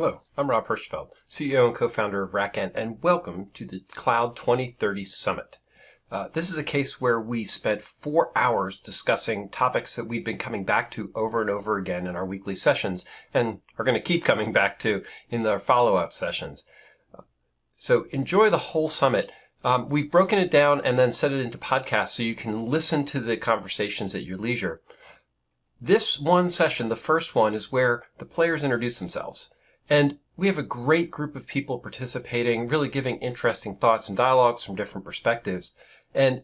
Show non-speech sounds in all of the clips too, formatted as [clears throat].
Hello, I'm Rob Hirschfeld, CEO and co-founder of RackN, and welcome to the Cloud 2030 Summit. Uh, this is a case where we spent four hours discussing topics that we've been coming back to over and over again in our weekly sessions and are going to keep coming back to in our follow-up sessions. So enjoy the whole summit. Um, we've broken it down and then set it into podcasts so you can listen to the conversations at your leisure. This one session, the first one, is where the players introduce themselves. And we have a great group of people participating, really giving interesting thoughts and dialogues from different perspectives. And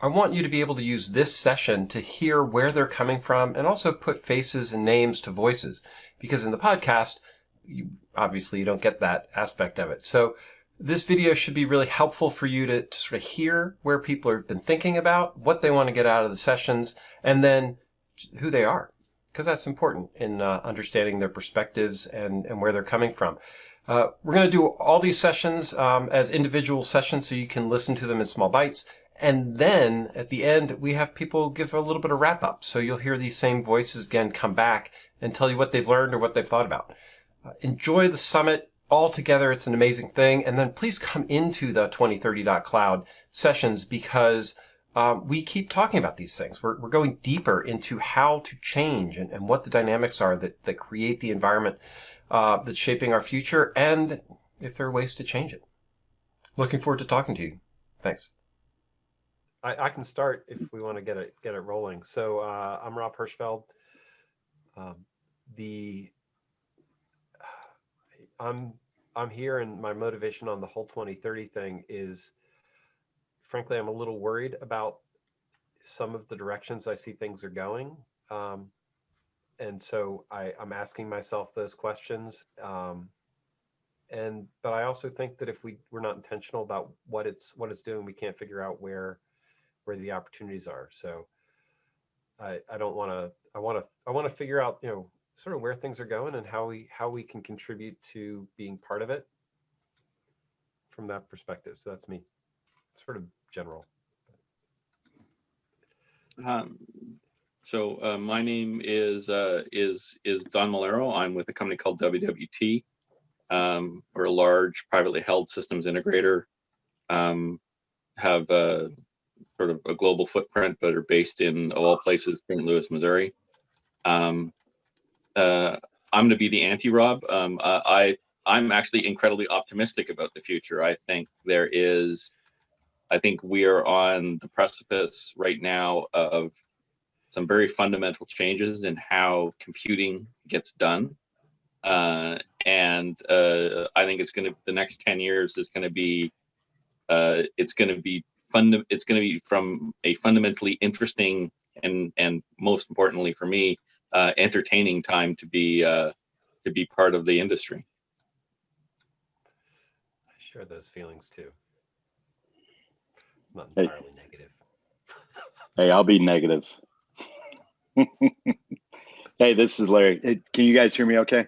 I want you to be able to use this session to hear where they're coming from and also put faces and names to voices. Because in the podcast, you, obviously you don't get that aspect of it. So this video should be really helpful for you to, to sort of hear where people have been thinking about, what they want to get out of the sessions, and then who they are because that's important in uh, understanding their perspectives and, and where they're coming from. Uh, we're going to do all these sessions um, as individual sessions so you can listen to them in small bites. And then at the end, we have people give a little bit of wrap up. So you'll hear these same voices again come back and tell you what they've learned or what they've thought about. Uh, enjoy the summit all together. It's an amazing thing. And then please come into the 2030.cloud sessions because um, we keep talking about these things. We're, we're going deeper into how to change and, and what the dynamics are that, that create the environment uh, that's shaping our future and if there are ways to change it. Looking forward to talking to you. Thanks. I, I can start if we want to get it get it rolling. So uh, I'm Rob Hirschfeld. Um, the I'm I'm here, and my motivation on the whole 2030 thing is frankly, I'm a little worried about some of the directions I see things are going. Um, and so I, I'm asking myself those questions. Um, and but I also think that if we we're not intentional about what it's what it's doing, we can't figure out where where the opportunities are. So I I don't want to I want to I want to figure out you know sort of where things are going and how we how we can contribute to being part of it from that perspective. So that's me, sort of general. Um, so uh, my name is uh, is is Don Malero. I'm with a company called WWT. Um, we're a large privately held systems integrator. Um, have a, sort of a global footprint, but are based in of all places, St. Louis, Missouri. Um, uh, I'm going to be the anti-Rob. Um, I I'm actually incredibly optimistic about the future. I think there is I think we are on the precipice right now of some very fundamental changes in how computing gets done. Uh, and uh, I think it's going to, the next 10 years is going to be, uh, it's going to be fund, it's going to be from a fundamentally interesting and, and most importantly for me, uh, entertaining time to be, uh, to be part of the industry. I share those feelings too not entirely hey. negative. [laughs] hey, I'll be negative. [laughs] hey, this is Larry. Hey, can you guys hear me okay?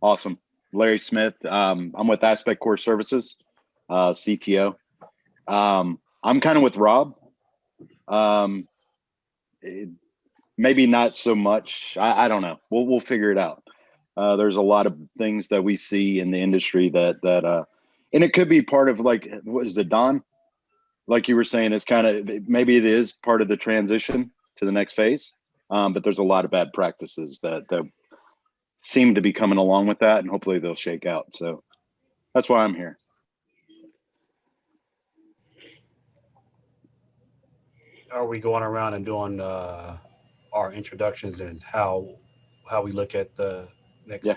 Awesome. Larry Smith. Um, I'm with Aspect Core Services, uh, CTO. Um, I'm kind of with Rob. Um, it, maybe not so much. I, I, don't know. We'll we'll figure it out. Uh, there's a lot of things that we see in the industry that that uh, and it could be part of like what is it don? Like you were saying it's kind of maybe it is part of the transition to the next phase um, but there's a lot of bad practices that that seem to be coming along with that and hopefully they'll shake out. So that's why i'm here. Are we going around and doing uh, our introductions and how how we look at the next yeah.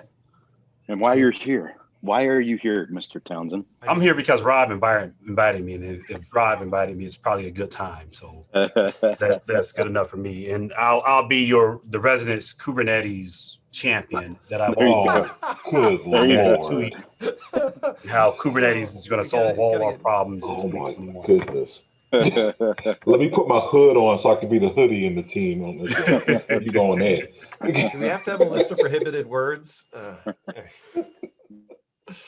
And why you're here why are you here, Mr. Townsend? I'm here because Rob invited, invited me, and if Rob invited me, it's probably a good time. So [laughs] that, that's good enough for me. And I'll I'll be your the residence Kubernetes champion that I've all tweet how Kubernetes is going to solve all our problems oh in 2021. Goodness. [laughs] Let me put my hood on so I can be the hoodie in the team. you going there? [laughs] Do we have to have a list of prohibited words? Uh,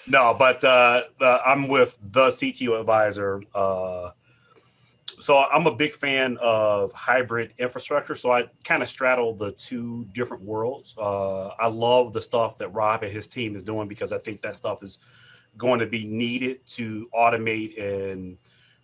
no, but uh, I'm with the CTO advisor, uh, So I'm a big fan of hybrid infrastructure. So I kind of straddle the two different worlds. Uh, I love the stuff that Rob and his team is doing because I think that stuff is going to be needed to automate and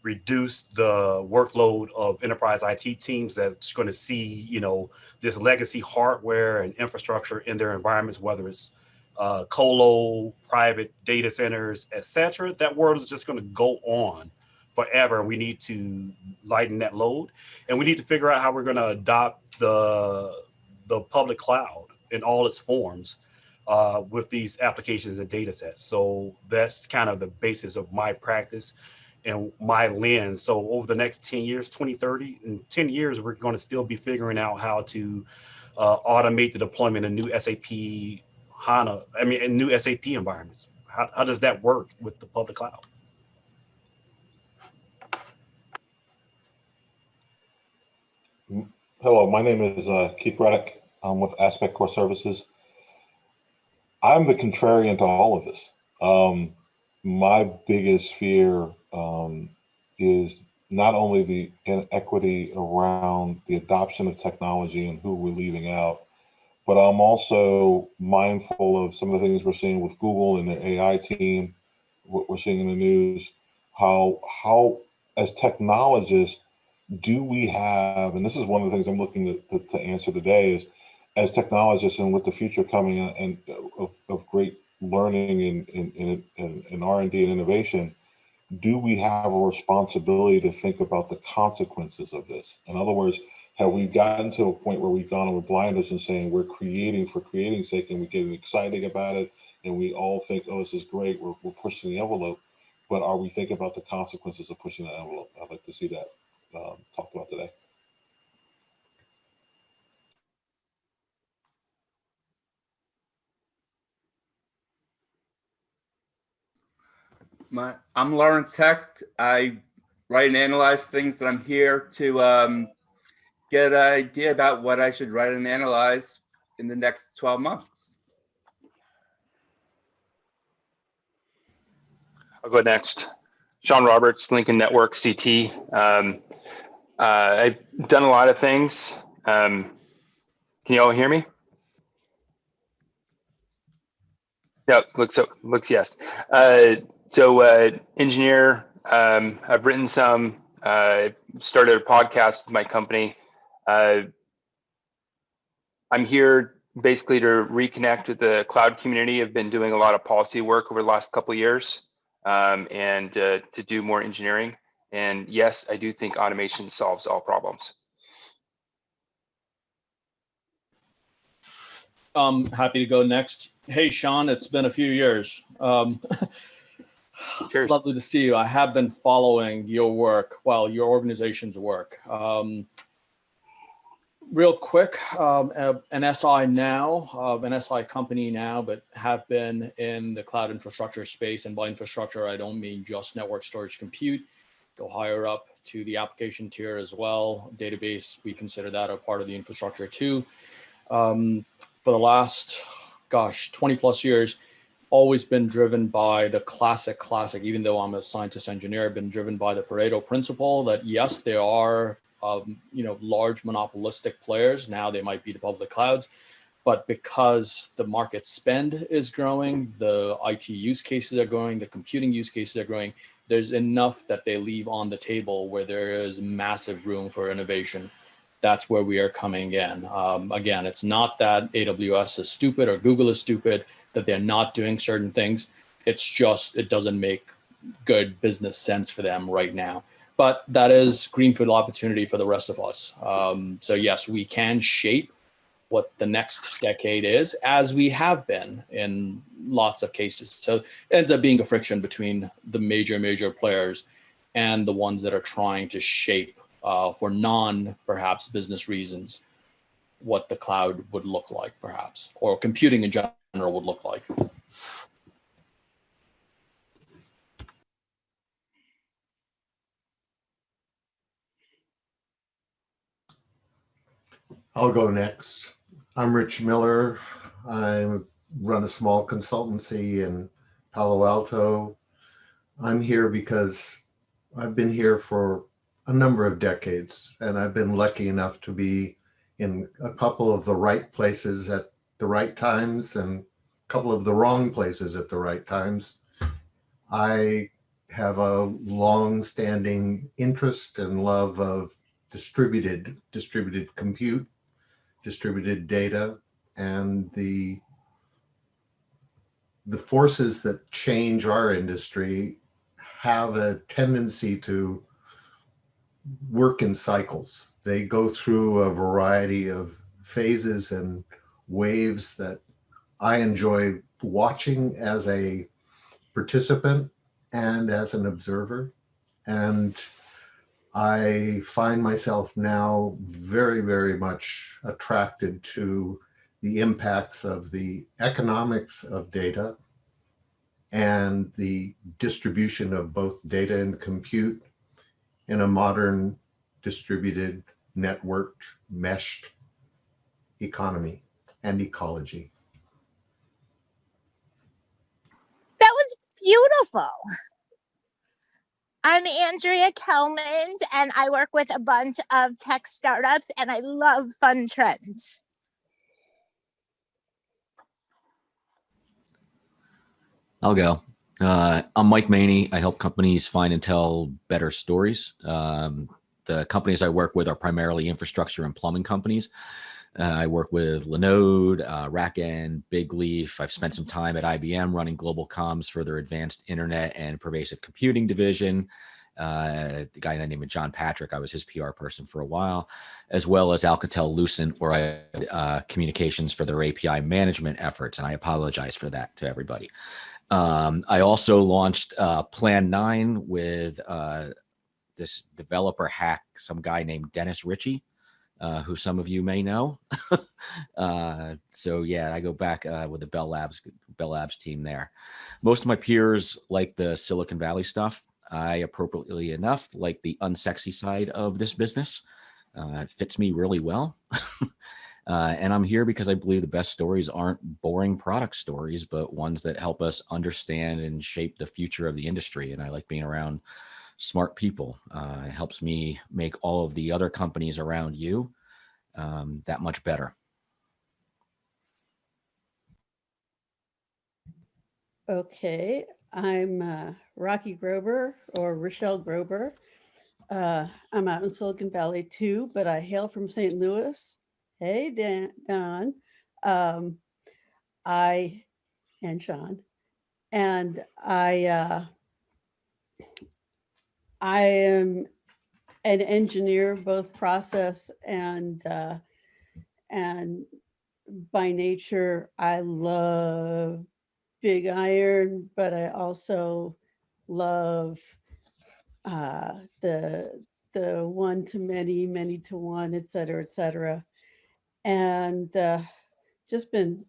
reduce the workload of enterprise IT teams that's going to see, you know, this legacy hardware and infrastructure in their environments, whether it's uh, colo, private data centers, etc. That world is just going to go on forever. We need to lighten that load, and we need to figure out how we're going to adopt the the public cloud in all its forms uh, with these applications and data sets. So that's kind of the basis of my practice and my lens. So over the next 10 years, 2030, in 10 years, we're going to still be figuring out how to uh, automate the deployment of new SAP HANA, I mean, in new SAP environments. How, how does that work with the public cloud? Hello, my name is uh, Keith Reddick. I'm with Aspect Core Services. I'm the contrarian to all of this. Um, my biggest fear um, is not only the inequity around the adoption of technology and who we're leaving out, but I'm also mindful of some of the things we're seeing with Google and their AI team, what we're seeing in the news, how how as technologists do we have, and this is one of the things I'm looking to, to, to answer today is, as technologists and with the future coming and of, of great learning and, and, and, and R&D and innovation, do we have a responsibility to think about the consequences of this? In other words, have we gotten to a point where we've gone over blinders and saying we're creating for creating's sake and we're getting excited about it and we all think, oh, this is great, we're, we're pushing the envelope, but are we thinking about the consequences of pushing the envelope? I'd like to see that um, talked about today. My, I'm Lawrence Hecht. I write and analyze things that I'm here to um, get an idea about what I should write and analyze in the next 12 months. I'll go next. Sean Roberts, Lincoln Network, CT. Um, uh, I've done a lot of things. Um, can you all hear me? Yeah, looks so looks yes. Uh, so uh, engineer, um, I've written some. Uh, started a podcast with my company. Uh, I'm here basically to reconnect with the cloud community. I've been doing a lot of policy work over the last couple of years um, and uh, to do more engineering. And yes, I do think automation solves all problems. I'm happy to go next. Hey, Sean, it's been a few years. Um, [laughs] Cheers. lovely to see you. I have been following your work, well, your organization's work. Um, real quick, um, an SI now, uh, an SI company now, but have been in the cloud infrastructure space. And by infrastructure, I don't mean just network storage compute go higher up to the application tier as well. Database, we consider that a part of the infrastructure too. Um, for the last, gosh, 20 plus years, always been driven by the classic, classic, even though I'm a scientist engineer, been driven by the Pareto principle that yes, there are, um, you know, large monopolistic players. Now they might be the public clouds, but because the market spend is growing, the IT use cases are growing, the computing use cases are growing, there's enough that they leave on the table where there is massive room for innovation. That's where we are coming in. Um, again, it's not that AWS is stupid or Google is stupid, that they're not doing certain things. It's just, it doesn't make good business sense for them right now. But that is greenfield opportunity for the rest of us. Um, so yes, we can shape what the next decade is, as we have been in lots of cases. So it ends up being a friction between the major, major players and the ones that are trying to shape uh, for non perhaps business reasons what the cloud would look like perhaps, or computing in general would look like. I'll go next. I'm Rich Miller. I run a small consultancy in Palo Alto. I'm here because I've been here for a number of decades, and I've been lucky enough to be in a couple of the right places at the right times and a couple of the wrong places at the right times. I have a long-standing interest and love of distributed distributed compute, distributed data, and the the forces that change our industry have a tendency to work in cycles. They go through a variety of phases and waves that I enjoy watching as a participant and as an observer. And I find myself now very, very much attracted to the impacts of the economics of data and the distribution of both data and compute in a modern distributed, networked, meshed economy and ecology. That was beautiful. I'm Andrea Kelmans and I work with a bunch of tech startups and I love fun trends. I'll go. Uh, I'm Mike Maney. I help companies find and tell better stories. Um, the companies I work with are primarily infrastructure and plumbing companies. Uh, I work with Linode, uh, RackN, Big Leaf. I've spent some time at IBM running global comms for their advanced internet and pervasive computing division. Uh, the guy named John Patrick, I was his PR person for a while, as well as Alcatel Lucent, where I had uh, communications for their API management efforts. And I apologize for that to everybody. Um, I also launched uh, Plan 9 with uh, this developer hack, some guy named Dennis Ritchie, uh, who some of you may know. [laughs] uh, so yeah, I go back uh, with the Bell Labs, Bell Labs team there. Most of my peers like the Silicon Valley stuff. I appropriately enough like the unsexy side of this business. Uh, it fits me really well. [laughs] Uh, and I'm here because I believe the best stories aren't boring product stories, but ones that help us understand and shape the future of the industry. And I like being around smart people. Uh, it helps me make all of the other companies around you um, that much better. Okay, I'm uh, Rocky Grober or Rochelle Grober. Uh, I'm out in Silicon Valley too, but I hail from St. Louis. Hey, Dan, Don. Um, I and Sean, and I uh, I am an engineer, both process and uh, and by nature, I love big iron, but I also love uh, the the one to many, many to one, et cetera, et cetera. And uh, just been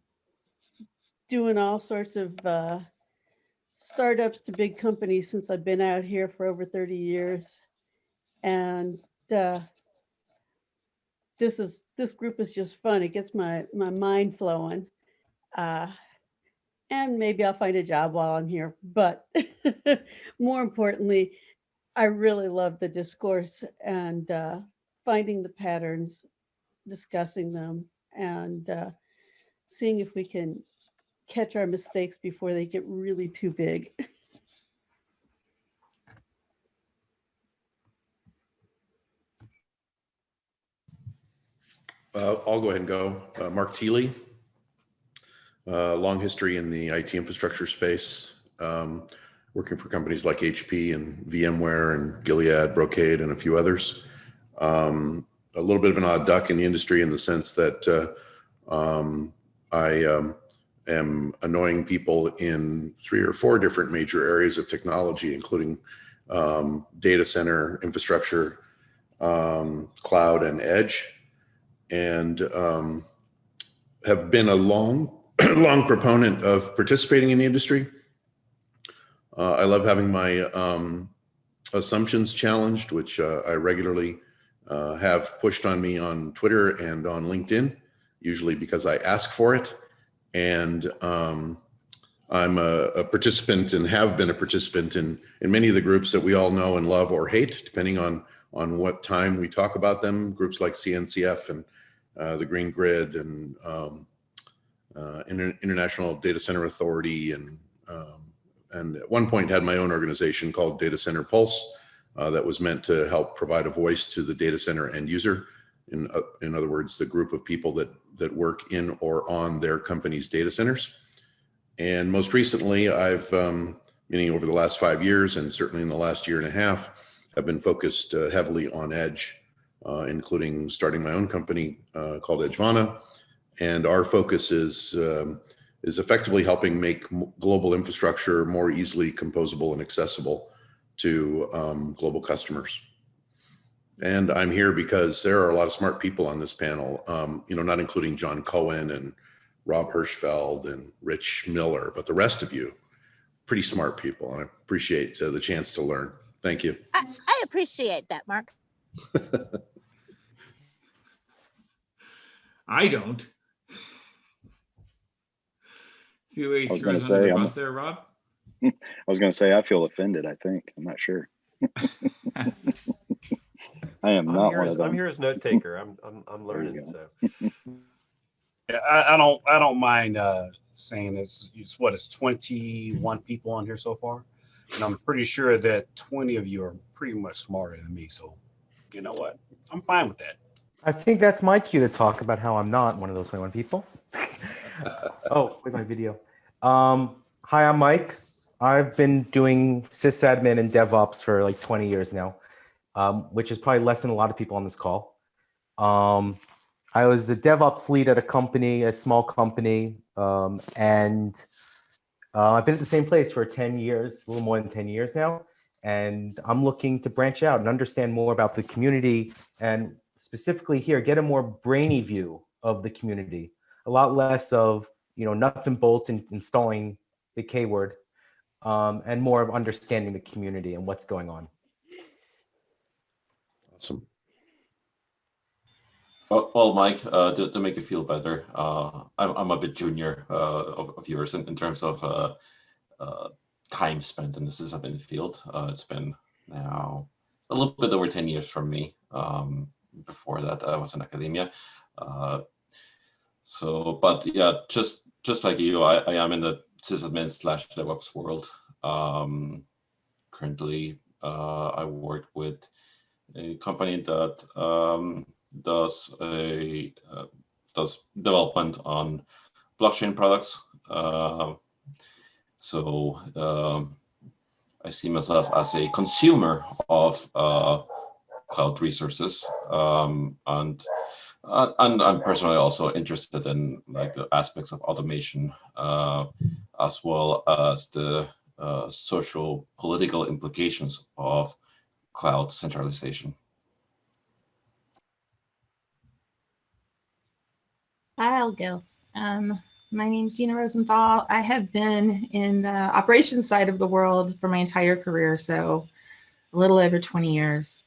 doing all sorts of uh, startups to big companies since I've been out here for over 30 years. And uh, this is this group is just fun. It gets my my mind flowing. Uh, and maybe I'll find a job while I'm here. But [laughs] more importantly, I really love the discourse and uh, finding the patterns, discussing them, and uh, seeing if we can catch our mistakes before they get really too big. [laughs] Uh, I'll go ahead and go. Uh, Mark Thiele, uh, long history in the IT infrastructure space, um, working for companies like HP and VMware and Gilead, Brocade, and a few others. Um, a little bit of an odd duck in the industry in the sense that uh, um, I um, am annoying people in three or four different major areas of technology, including um, data center infrastructure, um, cloud, and edge, and um, have been a long, [clears throat] long proponent of participating in the industry. Uh, I love having my um, assumptions challenged, which uh, I regularly uh, have pushed on me on Twitter and on LinkedIn, usually because I ask for it and um, I'm a, a, participant and have been a participant in in many of the groups that we all know and love or hate, depending on on what time we talk about them. Groups like CNCF and uh, the Green Grid and um, uh, Inter International Data Center Authority and um, and at one point had my own organization called Data Center Pulse uh, that was meant to help provide a voice to the data center end user. In, uh, in other words, the group of people that, that work in or on their company's data centers. And most recently, I've, um, meaning over the last five years and certainly in the last year and a half, have been focused uh, heavily on edge, uh, including starting my own company uh, called Edgevana. And our focus is um, is effectively helping make global infrastructure more easily composable and accessible to um, global customers. And I'm here because there are a lot of smart people on this panel, um, you know, not including John Cowan and Rob Hirschfeld and Rich Miller, but the rest of you, pretty smart people. And I appreciate uh, the chance to learn. Thank you. I, I appreciate that, Mark. [laughs] I don't. [laughs] See what [laughs] I was gonna under say, the I'm- bus there, Rob? I was going to say, I feel offended, I think. I'm not sure. I am I'm not here one as, of them. I'm here as note taker. I'm, I'm, I'm learning. So [laughs] Yeah, I, I don't I don't mind uh, saying it's it's what it's 21 people on here so far, and I'm pretty sure that 20 of you are pretty much smarter than me. So, you know what? I'm fine with that. I think that's my cue to talk about how I'm not one of those 21 people. [laughs] oh, with my video. Um, hi, I'm Mike. I've been doing sysadmin and DevOps for like 20 years now, um, which is probably less than a lot of people on this call. Um, I was a DevOps lead at a company, a small company, um, and uh, I've been at the same place for 10 years, a little more than 10 years now. And I'm looking to branch out and understand more about the community and specifically here, get a more brainy view of the community, a lot less of, you know, nuts and bolts and installing the K word, um, and more of understanding the community and what's going on. Well, Mike, uh, to, to make you feel better, uh, I'm, I'm a bit junior uh, of, of yours in, in terms of uh, uh, time spent in the sysadmin field. Uh, it's been now a little bit over 10 years from me. Um, before that, I was in academia. So, but yeah, just just like you, I, I am in the sysadmin slash DevOps world. Um, currently, I work with a company that um, does a uh, does development on blockchain products. Uh, so um, I see myself as a consumer of uh, cloud resources, um, and uh, and I'm personally also interested in like the aspects of automation, uh, as well as the uh, social political implications of cloud centralization. I'll go. Um, my name's Gina Rosenthal. I have been in the operations side of the world for my entire career, so a little over 20 years.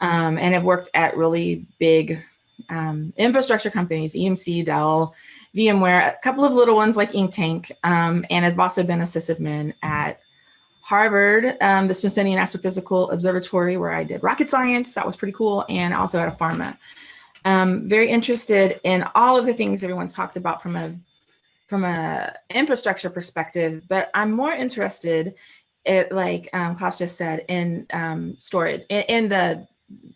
Um, and have worked at really big um, infrastructure companies, EMC, Dell, VMware, a couple of little ones like Inktank, um, and I've also been a sysadmin at Harvard, um, the Smithsonian Astrophysical Observatory, where I did rocket science. That was pretty cool. And also at a pharma. Um, very interested in all of the things everyone's talked about from a from a infrastructure perspective, but I'm more interested, it, like um, Klaus just said, in um, storage, in, in the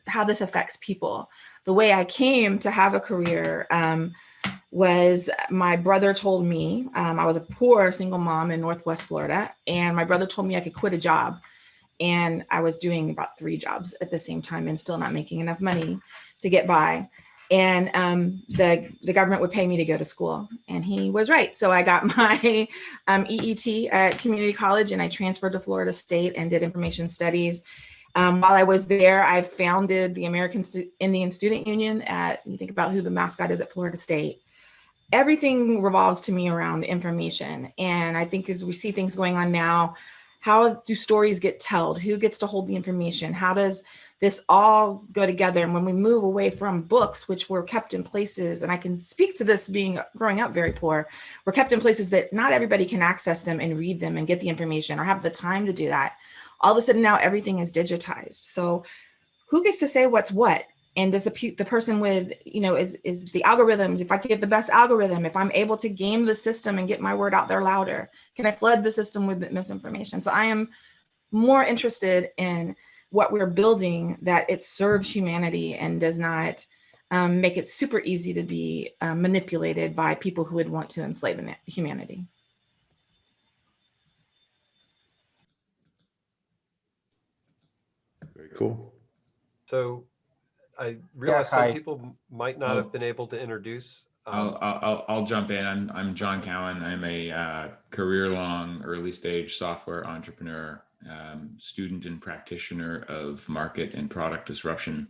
how this affects people. The way I came to have a career um, was my brother told me, um, I was a poor single mom in Northwest Florida, and my brother told me I could quit a job. And I was doing about three jobs at the same time and still not making enough money to get by. And um, the, the government would pay me to go to school. And he was right. So I got [laughs] my um, EET at community college and I transferred to Florida State and did information studies. Um, while I was there, I founded the American Stu Indian Student Union at, you think about who the mascot is at Florida State. Everything revolves to me around information. And I think as we see things going on now, how do stories get told? Who gets to hold the information? How does this all go together? And when we move away from books, which were kept in places, and I can speak to this being growing up very poor, were kept in places that not everybody can access them and read them and get the information or have the time to do that all of a sudden now everything is digitized. So who gets to say what's what? And does the, the person with, you know, is, is the algorithms, if I get the best algorithm, if I'm able to game the system and get my word out there louder, can I flood the system with misinformation? So I am more interested in what we're building that it serves humanity and does not um, make it super easy to be uh, manipulated by people who would want to enslave humanity. Cool. So I realize hi. some people might not have been able to introduce. Um, I'll, I'll, I'll jump in. I'm, I'm John Cowan. I'm a uh, career-long, early-stage software entrepreneur, um, student and practitioner of market and product disruption.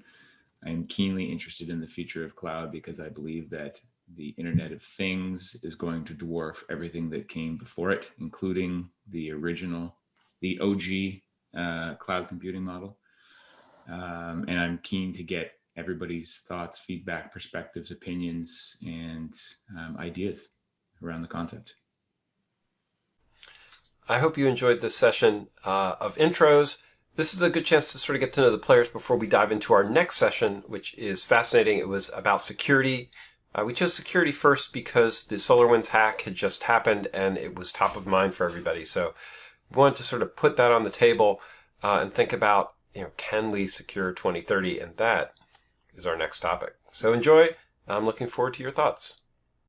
I'm keenly interested in the future of cloud because I believe that the Internet of Things is going to dwarf everything that came before it, including the original, the OG uh, cloud computing model. Um, and I'm keen to get everybody's thoughts, feedback, perspectives, opinions, and um, ideas around the concept. I hope you enjoyed this session uh, of intros. This is a good chance to sort of get to know the players before we dive into our next session, which is fascinating. It was about security. Uh, we chose security first because the SolarWinds hack had just happened and it was top of mind for everybody. So we wanted to sort of put that on the table uh, and think about, you know, can we secure 2030? And that is our next topic. So enjoy. I'm looking forward to your thoughts.